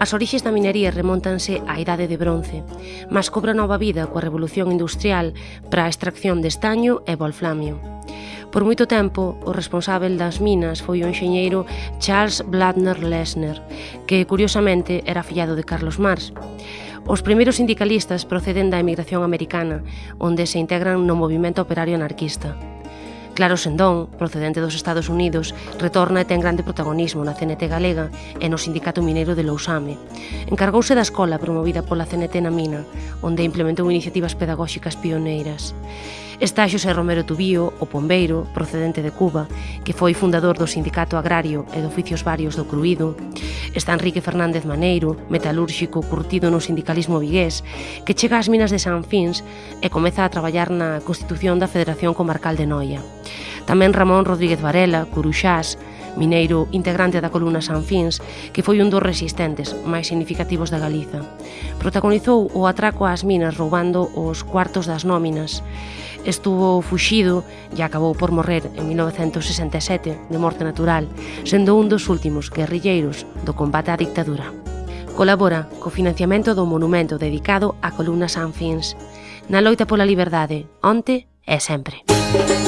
As orixes da minería remontanse á idade de bronce, mas cobra nova vida coa revolución industrial para a extracción de estaño e volflamio. Por moito tempo, o responsável das minas foi o enxeñeiro Charles Bladner Lesner, que curiosamente era fillado de Carlos Marx. Os primeiros sindicalistas proceden da emigración americana, onde se integran no movimento operario anarquista. Claro Sendón, procedente dos Estados Unidos, retorna e ten grande protagonismo na CNT galega e no Sindicato Mineiro de Lousame. Encargouse da escola promovida pola CNT na mina, onde implementou iniciativas pedagóxicas pioneiras. Está Xosé Romero Tubío, o pombeiro, procedente de Cuba, que foi fundador do Sindicato Agrario e de Oficios Varios do Cruído. Está Enrique Fernández Maneiro, metalúrxico curtido no sindicalismo vigués, que chega ás minas de San Fins e comeza a traballar na constitución da Federación Comarcal de Noia. Tamén Ramón Rodríguez Varela, Curuxás, mineiro integrante da columna Sanfins, que foi un dos resistentes máis significativos da Galiza. Protagonizou o atraco ás minas roubando os cuartos das nóminas. Estuvo fuxido e acabou por morrer en 1967 de morte natural, sendo un dos últimos guerrilleiros do combate á dictadura. Colabora co financiamento do monumento dedicado á columna Sanfins. Na loita pola liberdade, onte e sempre. Música